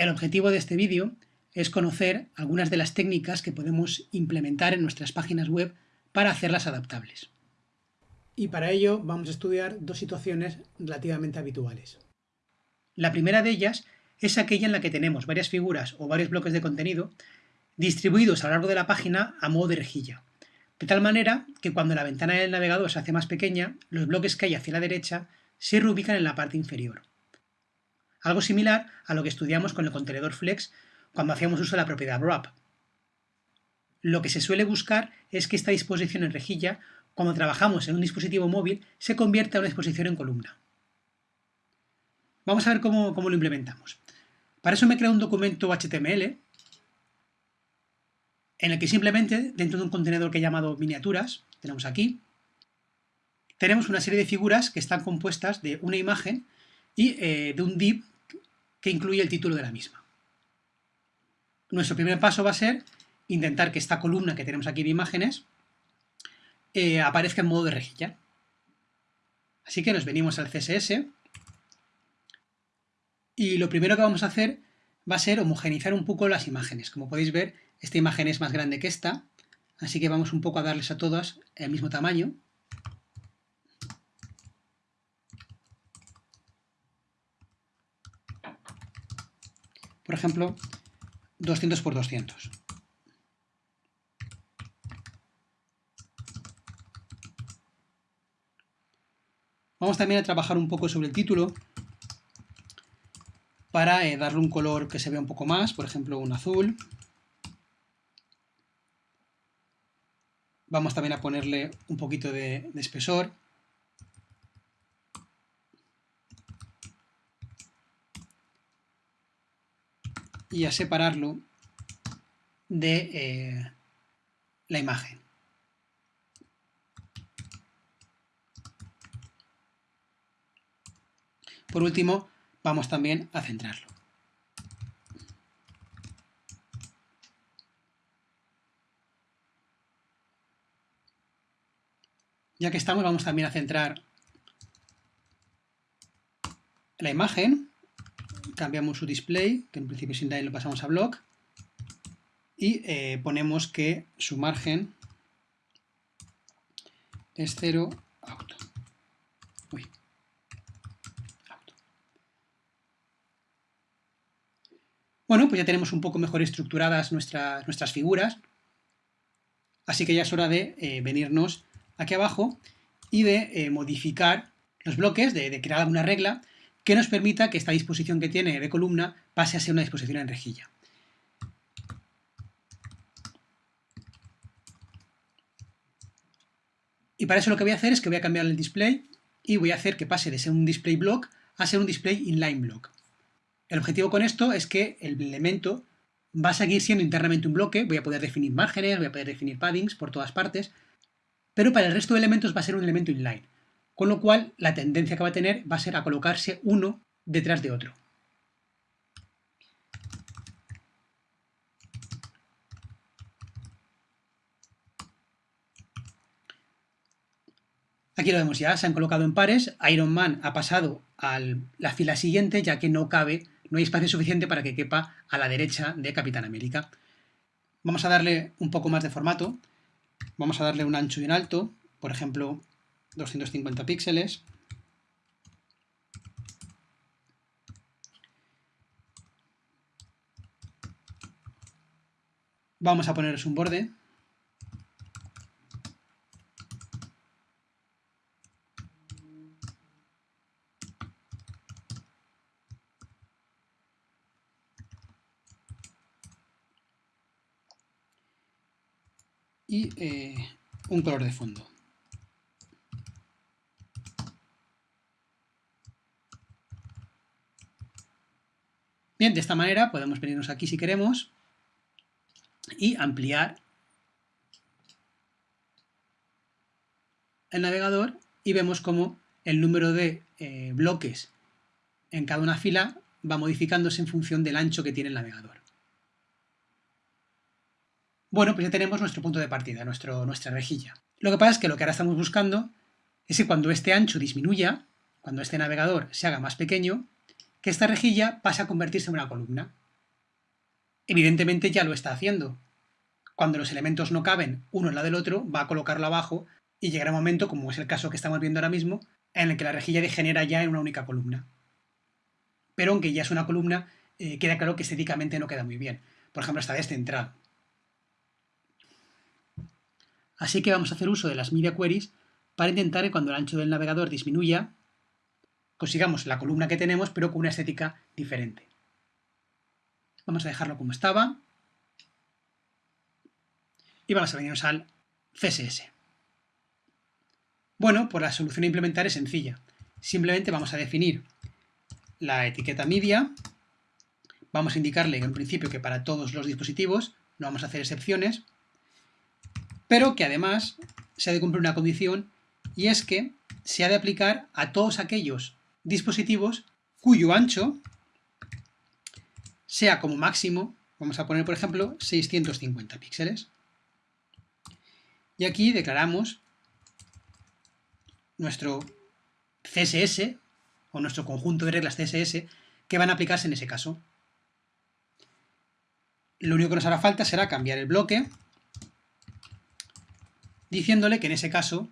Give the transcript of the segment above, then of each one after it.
El objetivo de este vídeo es conocer algunas de las técnicas que podemos implementar en nuestras páginas web para hacerlas adaptables. Y para ello vamos a estudiar dos situaciones relativamente habituales. La primera de ellas es aquella en la que tenemos varias figuras o varios bloques de contenido distribuidos a lo largo de la página a modo de rejilla, de tal manera que cuando la ventana del navegador se hace más pequeña, los bloques que hay hacia la derecha se reubican en la parte inferior. Algo similar a lo que estudiamos con el contenedor Flex cuando hacíamos uso de la propiedad wrap. Lo que se suele buscar es que esta disposición en rejilla, cuando trabajamos en un dispositivo móvil, se convierta en una disposición en columna. Vamos a ver cómo, cómo lo implementamos. Para eso me creo un documento HTML en el que simplemente, dentro de un contenedor que he llamado miniaturas, tenemos aquí, tenemos una serie de figuras que están compuestas de una imagen y eh, de un div que incluye el título de la misma. Nuestro primer paso va a ser intentar que esta columna que tenemos aquí de imágenes eh, aparezca en modo de rejilla. Así que nos venimos al CSS y lo primero que vamos a hacer va a ser homogeneizar un poco las imágenes. Como podéis ver, esta imagen es más grande que esta, así que vamos un poco a darles a todas el mismo tamaño. Por ejemplo, 200 por 200. Vamos también a trabajar un poco sobre el título para eh, darle un color que se vea un poco más, por ejemplo un azul. Vamos también a ponerle un poquito de, de espesor. Y a separarlo de eh, la imagen. Por último, vamos también a centrarlo. Ya que estamos, vamos también a centrar la imagen cambiamos su display, que en principio sin inline lo pasamos a block, y eh, ponemos que su margen es 0 auto. Bueno, pues ya tenemos un poco mejor estructuradas nuestras, nuestras figuras, así que ya es hora de eh, venirnos aquí abajo y de eh, modificar los bloques, de crear alguna regla que nos permita que esta disposición que tiene de columna pase a ser una disposición en rejilla. Y para eso lo que voy a hacer es que voy a cambiar el display y voy a hacer que pase de ser un display block a ser un display inline block. El objetivo con esto es que el elemento va a seguir siendo internamente un bloque, voy a poder definir márgenes, voy a poder definir paddings por todas partes, pero para el resto de elementos va a ser un elemento inline con lo cual la tendencia que va a tener va a ser a colocarse uno detrás de otro. Aquí lo vemos ya, se han colocado en pares, Iron Man ha pasado a la fila siguiente ya que no cabe, no hay espacio suficiente para que quepa a la derecha de Capitán América. Vamos a darle un poco más de formato, vamos a darle un ancho y un alto, por ejemplo 250 píxeles. Vamos a ponerles un borde. y eh, un color de fondo. Bien, de esta manera podemos venirnos aquí si queremos y ampliar el navegador y vemos cómo el número de eh, bloques en cada una fila va modificándose en función del ancho que tiene el navegador. Bueno, pues ya tenemos nuestro punto de partida, nuestro, nuestra rejilla. Lo que pasa es que lo que ahora estamos buscando es que cuando este ancho disminuya, cuando este navegador se haga más pequeño, que esta rejilla pase a convertirse en una columna. evidentemente ya lo está haciendo. Cuando los elementos no caben uno al lado del otro, va a colocarlo abajo y llegará un momento, como es el caso que estamos viendo ahora mismo, en el que la rejilla degenera ya en una única columna. Pero aunque ya es una columna, eh, queda claro que estéticamente no queda muy bien. Por ejemplo, está descentrado. Así que vamos a hacer uso de las media queries para intentar que cuando el ancho del navegador disminuya, consigamos la columna que tenemos, pero con una estética diferente. Vamos a dejarlo como estaba. Y vamos a venirnos al CSS. Bueno, pues la solución a implementar es sencilla. Simplemente vamos a definir la etiqueta media. Vamos a indicarle en principio que para todos los dispositivos no vamos a hacer excepciones pero que además se ha de cumplir una condición y es que se ha de aplicar a todos aquellos dispositivos cuyo ancho sea como máximo, vamos a poner por ejemplo 650 píxeles. Y aquí declaramos nuestro CSS o nuestro conjunto de reglas CSS que van a aplicarse en ese caso. Lo único que nos hará falta será cambiar el bloque diciéndole que en ese caso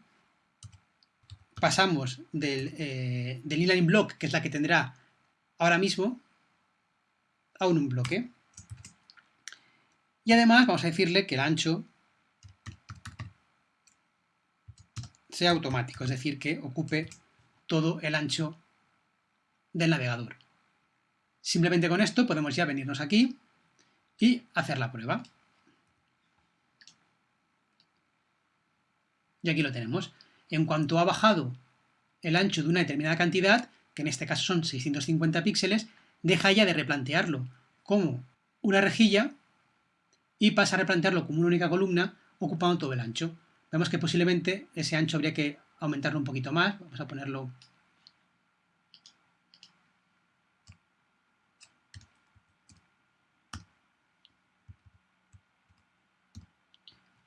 pasamos del, eh, del inline block, que es la que tendrá ahora mismo, a un bloque. Y además vamos a decirle que el ancho sea automático, es decir, que ocupe todo el ancho del navegador. Simplemente con esto podemos ya venirnos aquí y hacer la prueba. Y aquí lo tenemos. En cuanto ha bajado el ancho de una determinada cantidad, que en este caso son 650 píxeles, deja ya de replantearlo como una rejilla y pasa a replantearlo como una única columna ocupando todo el ancho. Vemos que posiblemente ese ancho habría que aumentarlo un poquito más. Vamos a ponerlo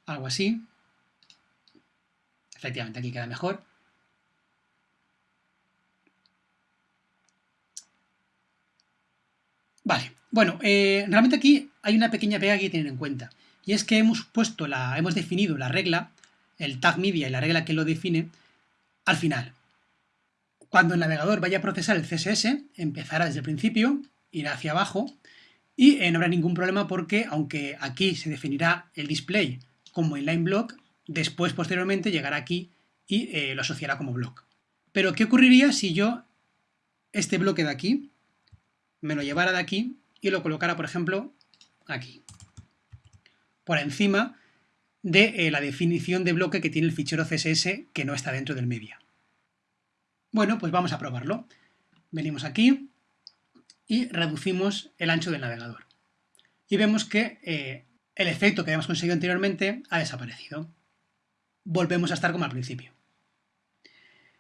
algo así. Efectivamente, aquí queda mejor. Vale, bueno, eh, realmente aquí hay una pequeña pega que tener en cuenta. Y es que hemos puesto la, hemos definido la regla, el tag media y la regla que lo define, al final. Cuando el navegador vaya a procesar el CSS, empezará desde el principio, irá hacia abajo, y eh, no habrá ningún problema porque, aunque aquí se definirá el display como inline block, después, posteriormente, llegará aquí y eh, lo asociará como block. Pero, ¿qué ocurriría si yo este bloque de aquí me lo llevara de aquí y lo colocara, por ejemplo, aquí? Por encima de eh, la definición de bloque que tiene el fichero CSS que no está dentro del media. Bueno, pues vamos a probarlo. Venimos aquí y reducimos el ancho del navegador. Y vemos que eh, el efecto que habíamos conseguido anteriormente ha desaparecido volvemos a estar como al principio.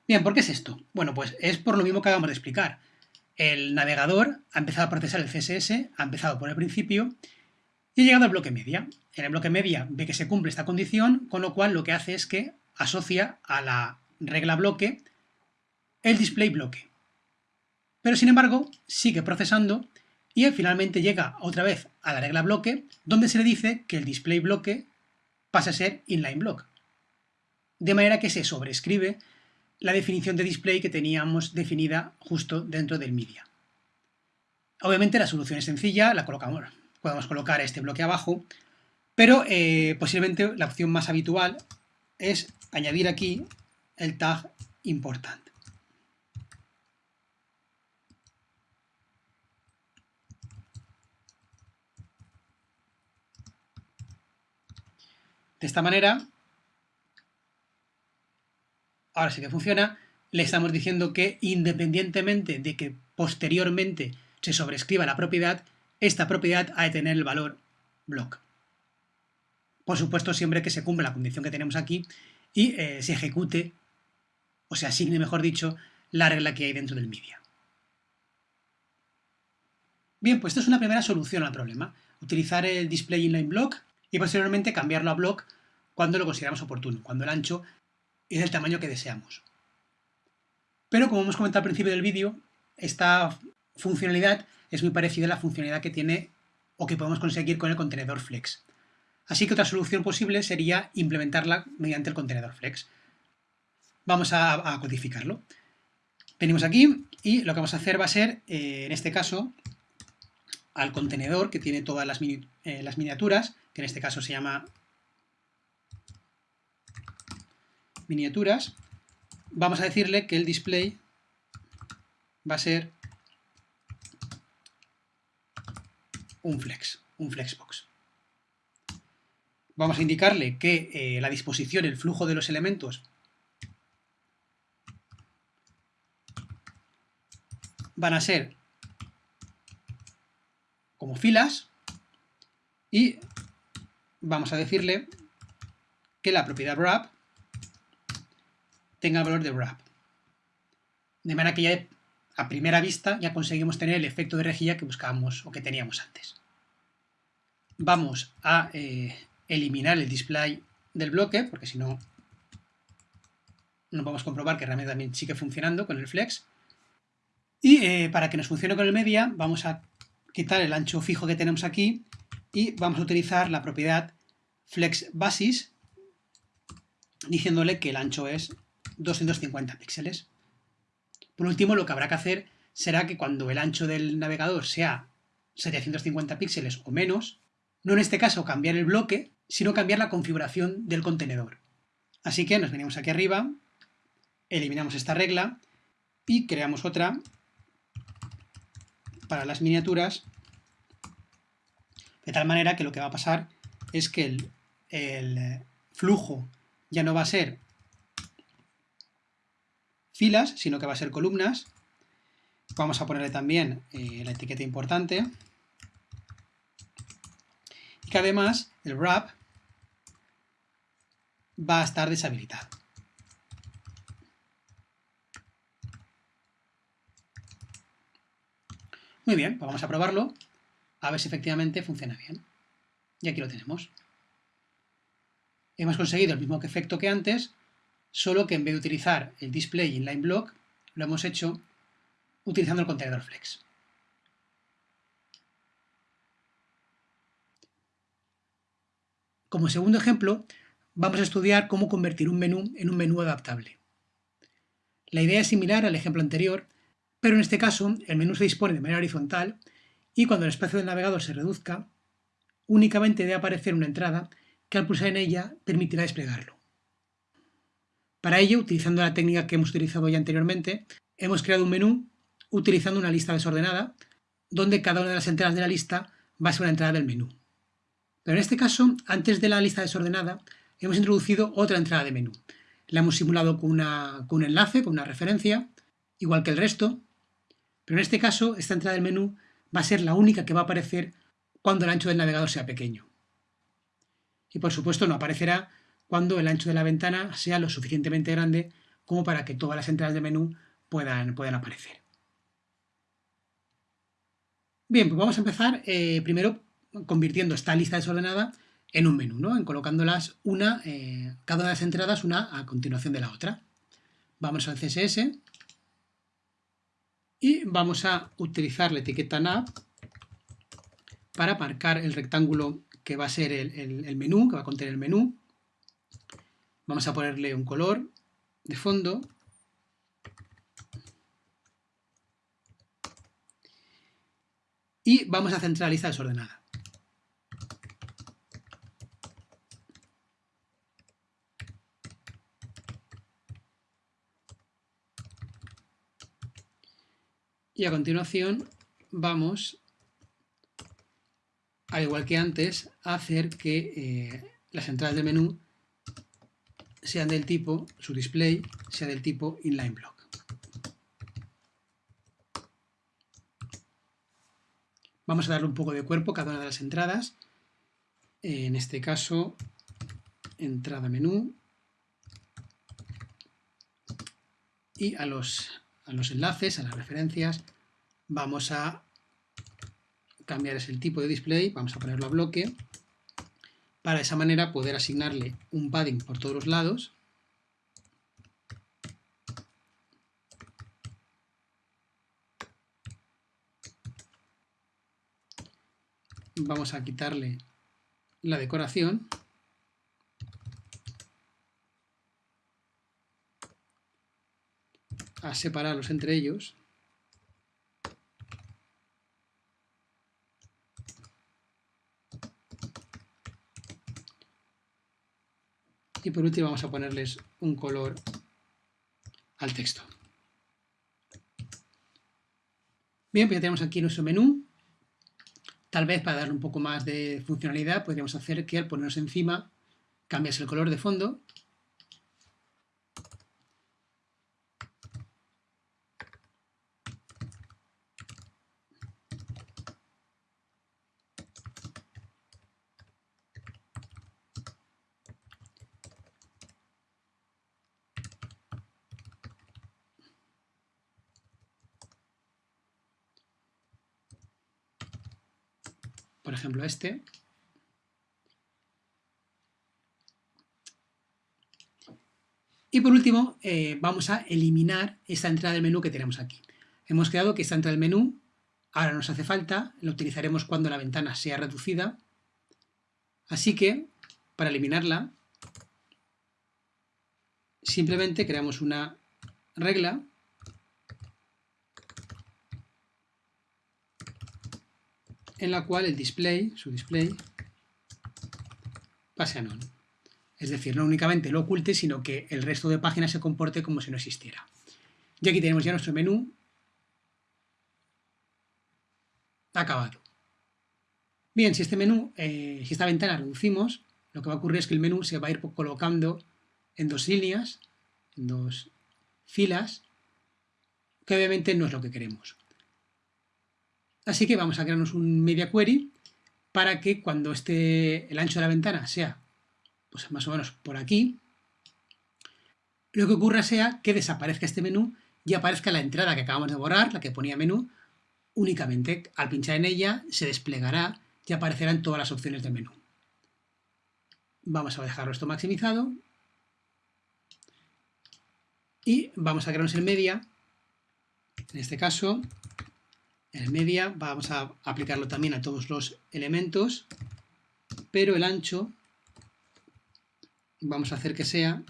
Bien, ¿por qué es esto? Bueno, pues es por lo mismo que acabamos de explicar. El navegador ha empezado a procesar el CSS, ha empezado por el principio y ha llegado al bloque media. En el bloque media ve que se cumple esta condición, con lo cual lo que hace es que asocia a la regla bloque el display bloque. Pero sin embargo, sigue procesando y finalmente llega otra vez a la regla bloque, donde se le dice que el display bloque pasa a ser inline block de manera que se sobrescribe la definición de display que teníamos definida justo dentro del media. Obviamente la solución es sencilla, la colocamos, podemos colocar este bloque abajo, pero eh, posiblemente la opción más habitual es añadir aquí el tag important. De esta manera ahora sí que funciona, le estamos diciendo que independientemente de que posteriormente se sobrescriba la propiedad, esta propiedad ha de tener el valor block. Por supuesto, siempre que se cumpla la condición que tenemos aquí y eh, se ejecute, o se asigne, mejor dicho, la regla que hay dentro del media. Bien, pues esto es una primera solución al problema. Utilizar el display inline block y posteriormente cambiarlo a block cuando lo consideramos oportuno, cuando el ancho y del tamaño que deseamos. Pero como hemos comentado al principio del vídeo, esta funcionalidad es muy parecida a la funcionalidad que tiene o que podemos conseguir con el contenedor Flex. Así que otra solución posible sería implementarla mediante el contenedor Flex. Vamos a, codificarlo. Venimos aquí y lo que vamos a hacer va a ser, eh, en este caso, al contenedor que tiene todas las, eh, las miniaturas, que en este caso se llama miniaturas, vamos a decirle que el display va a ser un flex, un flexbox. Vamos a indicarle que eh, la disposición, el flujo de los elementos van a ser como filas y vamos a decirle que la propiedad wrap tenga valor de wrap. De manera que ya a primera vista ya conseguimos tener el efecto de rejilla que buscábamos o que teníamos antes. Vamos a eh, eliminar el display del bloque, porque si no, no podemos comprobar que realmente también sigue funcionando con el flex. Y eh, para que nos funcione con el media, vamos a quitar el ancho fijo que tenemos aquí y vamos a utilizar la propiedad flex basis, diciéndole que el ancho es 250 píxeles. Por último, lo que habrá que hacer será que cuando el ancho del navegador sea 750 píxeles o menos, no en este caso cambiar el bloque, sino cambiar la configuración del contenedor. Así que nos venimos aquí arriba, eliminamos esta regla y creamos otra para las miniaturas, de tal manera que lo que va a pasar es que el, el flujo ya no va a ser filas, sino que va a ser columnas. Vamos a ponerle también eh, la etiqueta importante. Y que además el wrap va a estar deshabilitado. Muy bien, pues vamos a probarlo, a ver si efectivamente funciona bien. Y aquí lo tenemos. Hemos conseguido el mismo efecto que antes, solo que en vez de utilizar el display inline block, lo hemos hecho utilizando el contenedor flex. Como segundo ejemplo, vamos a estudiar cómo convertir un menú en un menú adaptable. La idea es similar al ejemplo anterior, pero en este caso el menú se dispone de manera horizontal y cuando el espacio del navegador se reduzca, únicamente debe aparecer una entrada que al pulsar en ella permitirá desplegarlo. Para ello, utilizando la técnica que hemos utilizado ya anteriormente, hemos creado un menú utilizando una lista desordenada, donde cada una de las entradas de la lista va a ser una entrada del menú. Pero en este caso, antes de la lista desordenada, hemos introducido otra entrada de menú. La hemos simulado con, un enlace, con una referencia, igual que el resto, pero en este caso, esta entrada del menú va a ser la única que va a aparecer cuando el ancho del navegador sea pequeño. Y por supuesto no aparecerá cuando el ancho de la ventana sea lo suficientemente grande como para que todas las entradas de menú puedan, aparecer. Bien, pues vamos a empezar eh, primero convirtiendo esta lista desordenada en un menú, ¿no? en colocándolas una, eh, cada una de las entradas una a continuación de la otra. Vamos al CSS y vamos a utilizar la etiqueta nav para marcar el rectángulo que va a ser el menú, que va a contener el menú. Vamos a ponerle un color de fondo. Y vamos a centrar la lista desordenada. Y a continuación vamos, al igual que antes, a hacer que eh, las entradas de menú sean del tipo, su display sea del tipo inline block. Vamos a darle un poco de cuerpo a cada una de las entradas. En este caso, entrada menú. Y a los, a los enlaces, a las referencias, vamos a cambiar el tipo de display, vamos a ponerlo a bloque para de esa manera poder asignarle un padding por todos los lados. Vamos a quitarle la decoración. A separarlos entre ellos y por último vamos a ponerles un color al texto. Bien, pues ya tenemos aquí nuestro menú. Tal vez para darle un poco más de funcionalidad podríamos hacer que al ponernos encima cambias el color de fondo por ejemplo este, Y por último, eh, vamos a eliminar esta entrada del menú que tenemos aquí. Hemos creado que esta entrada del menú ahora nos hace falta, la utilizaremos cuando la ventana sea reducida. Así que, para eliminarla, simplemente creamos una regla en la cual el display, su display, pase a none. Es decir, no únicamente lo oculte, sino que el resto de páginas se comporte como si no existiera. Y aquí tenemos ya nuestro menú acabado. Bien, si este menú, eh, si esta ventana reducimos, lo que va a ocurrir es que el menú se va a ir colocando en dos líneas, en dos filas, que obviamente no es lo que queremos. Así que vamos a crearnos un media query para que cuando esté el ancho de la ventana sea pues más o menos por aquí, lo que ocurra sea que desaparezca este menú y aparezca la entrada que acabamos de borrar, la que ponía menú, únicamente al pinchar en ella se desplegará y aparecerán todas las opciones del menú. Vamos a dejarlo esto maximizado y vamos a crearnos el media, en este caso el media vamos a aplicarlo también a todos los elementos, pero el ancho vamos a hacer que sea,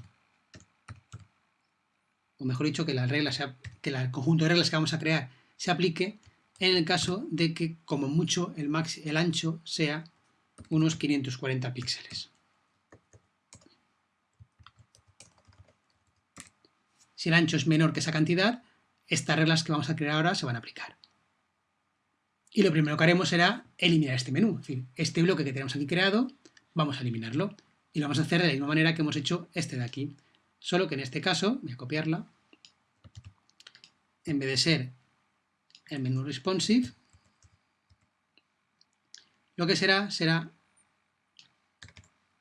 o mejor dicho, que la regla sea, que el conjunto de reglas que vamos a crear se aplique en el caso de que, como mucho, el, max, el ancho sea unos 540 píxeles. Si el ancho es menor que esa cantidad, estas reglas que vamos a crear ahora se van a aplicar. Y lo primero que haremos será eliminar este menú. Es decir, este bloque que tenemos aquí creado, vamos a eliminarlo. Y lo vamos a hacer de la misma manera que hemos hecho este de aquí. Solo que en este caso, voy a copiarla, en vez de ser el menú responsive, lo que será, será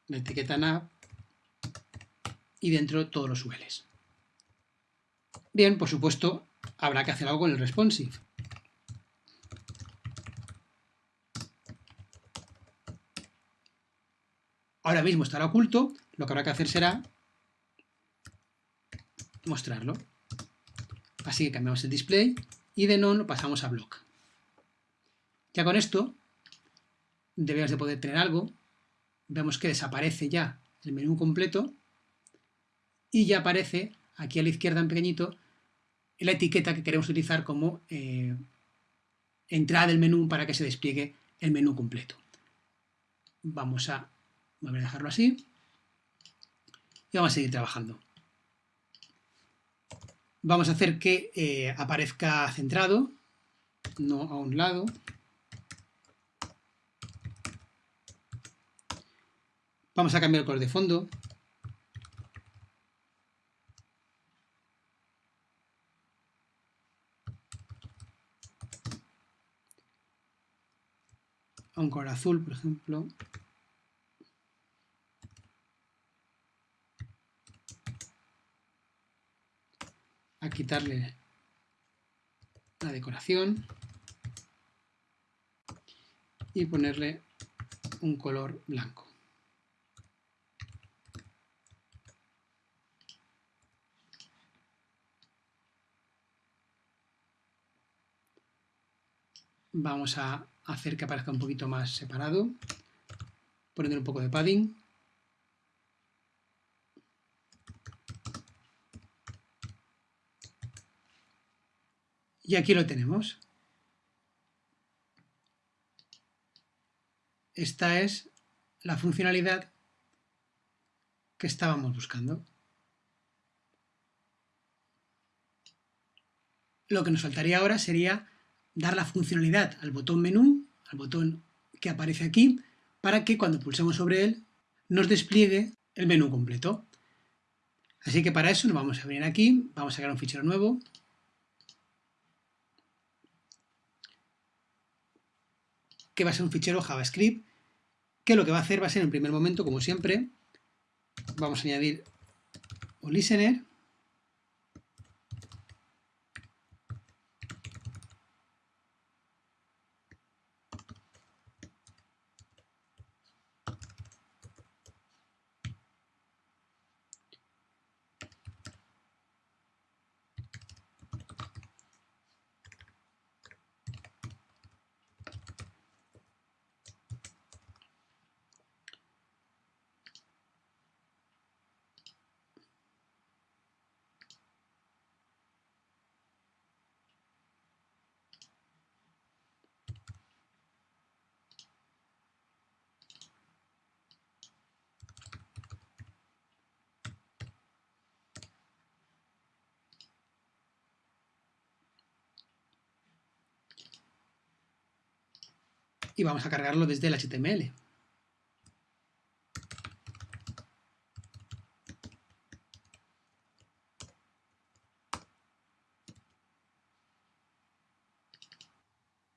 la etiqueta nav y dentro todos los ULs. Bien, por supuesto, habrá que hacer algo con el responsive. Ahora mismo estará oculto, lo que habrá que hacer será mostrarlo. Así que cambiamos el display y de none lo pasamos a block. Ya con esto deberíamos de poder tener algo. Vemos que desaparece ya el menú completo y ya aparece aquí a la izquierda en pequeñito la etiqueta que queremos utilizar como eh, entrada del menú para que se despliegue el menú completo. Vamos a Voy a dejarlo así. Y vamos a seguir trabajando. Vamos a hacer que eh, aparezca centrado, no a un lado. Vamos a cambiar el color de fondo. A un color azul, por ejemplo. A quitarle la decoración y ponerle un color blanco. Vamos a hacer que aparezca un poquito más separado, poniendo un poco de padding. Y aquí lo tenemos. Esta es la funcionalidad que estábamos buscando. Lo que nos faltaría ahora sería dar la funcionalidad al botón menú, al botón que aparece aquí, para que cuando pulsemos sobre él nos despliegue el menú completo. Así que para eso nos vamos a venir aquí, vamos a crear un fichero nuevo, que va a ser un fichero JavaScript, que lo que va a hacer va a ser en primer momento, como siempre, vamos a añadir un listener, y vamos a cargarlo desde el HTML.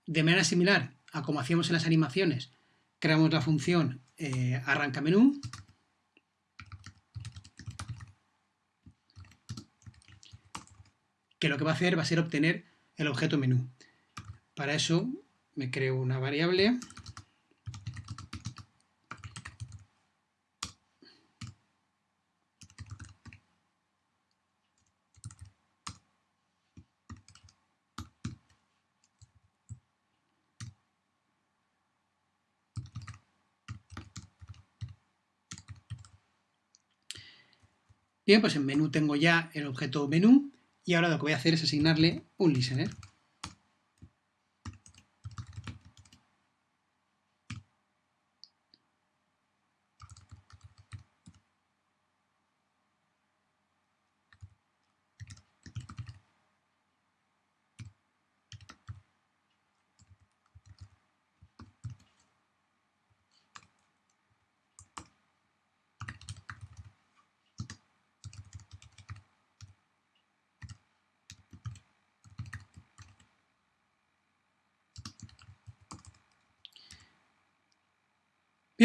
De manera similar a como hacíamos en las animaciones, creamos la función eh, arranca menú que lo que va a hacer va a ser obtener el objeto menú. Para eso me creo una variable Bien, pues en menú tengo ya el objeto menú y ahora lo que voy a hacer es asignarle un listener.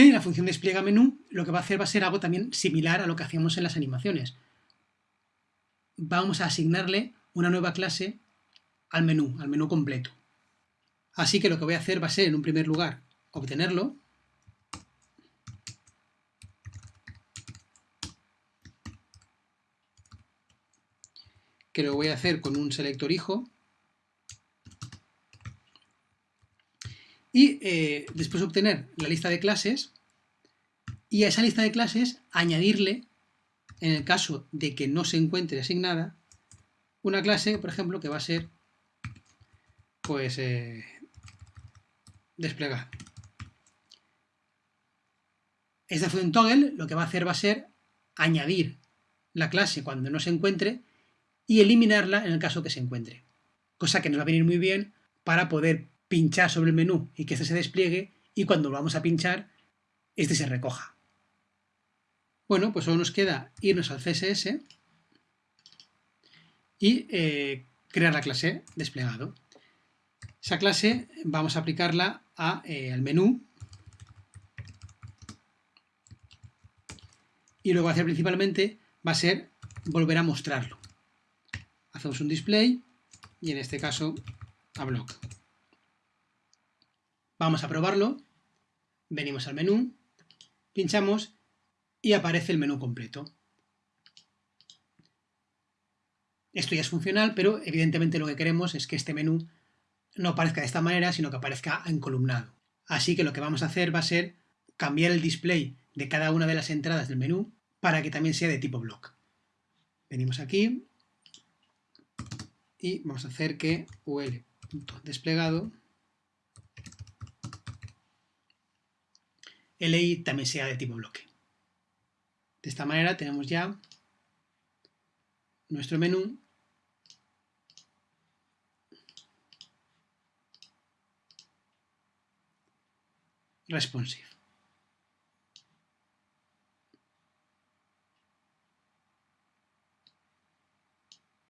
Y la función despliega menú lo que va a hacer va a ser algo también similar a lo que hacíamos en las animaciones. Vamos a asignarle una nueva clase al menú, al menú completo. Así que lo que voy a hacer va a ser, en un primer lugar, obtenerlo. Que lo voy a hacer con un selector hijo. Y eh, después obtener la lista de clases y a esa lista de clases añadirle, en el caso de que no se encuentre asignada, una clase, por ejemplo, que va a ser pues eh, desplegar. Esta función toggle lo que va a hacer va a ser añadir la clase cuando no se encuentre y eliminarla en el caso que se encuentre. Cosa que nos va a venir muy bien para poder pinchar sobre el menú y que este se despliegue y cuando vamos a pinchar, este se recoja. Bueno, pues solo nos queda irnos al CSS y eh, crear la clase desplegado. Esa clase vamos a aplicarla eh, al menú y lo que va a hacer principalmente va a ser volver a mostrarlo. Hacemos un display y en este caso a block. Vamos a probarlo, venimos al menú, pinchamos y aparece el menú completo. Esto ya es funcional, pero evidentemente lo que queremos es que este menú no aparezca de esta manera, sino que aparezca encolumnado. Así que lo que vamos a hacer va a ser cambiar el display de cada una de las entradas del menú para que también sea de tipo block. Venimos aquí y vamos a hacer que ul.desplegado li también sea de tipo bloque. De esta manera tenemos ya nuestro menú responsive.